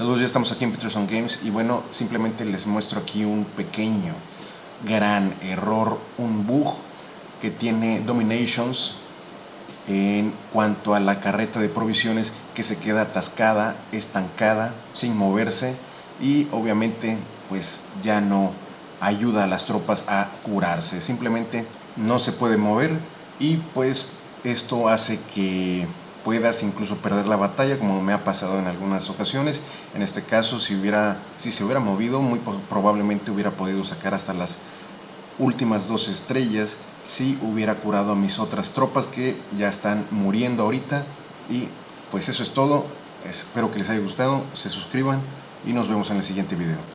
Saludos, ya estamos aquí en Peterson Games y bueno, simplemente les muestro aquí un pequeño, gran error, un bug que tiene Dominations en cuanto a la carreta de provisiones que se queda atascada, estancada, sin moverse y obviamente pues ya no ayuda a las tropas a curarse, simplemente no se puede mover y pues esto hace que puedas incluso perder la batalla como me ha pasado en algunas ocasiones. En este caso si hubiera si se hubiera movido muy probablemente hubiera podido sacar hasta las últimas dos estrellas si hubiera curado a mis otras tropas que ya están muriendo ahorita. Y pues eso es todo. Espero que les haya gustado. Se suscriban y nos vemos en el siguiente video